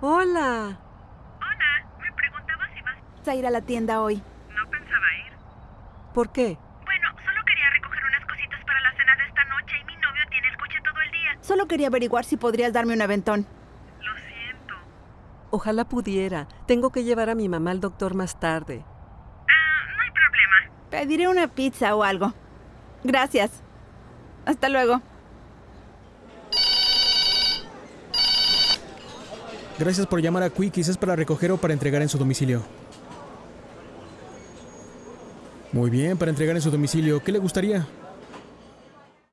Hola. Hola, me preguntaba si vas... a ir a la tienda hoy. No pensaba ir. ¿Por qué? Bueno, solo quería recoger unas cositas para la cena de esta noche y mi novio tiene el coche todo el día. Solo quería averiguar si podrías darme un aventón. Lo siento. Ojalá pudiera. Tengo que llevar a mi mamá al doctor más tarde. Ah, no hay problema. Pediré una pizza o algo. Gracias. Hasta luego. Gracias por llamar a Quickies. ¿Es para recoger o para entregar en su domicilio? Muy bien, para entregar en su domicilio. ¿Qué le gustaría?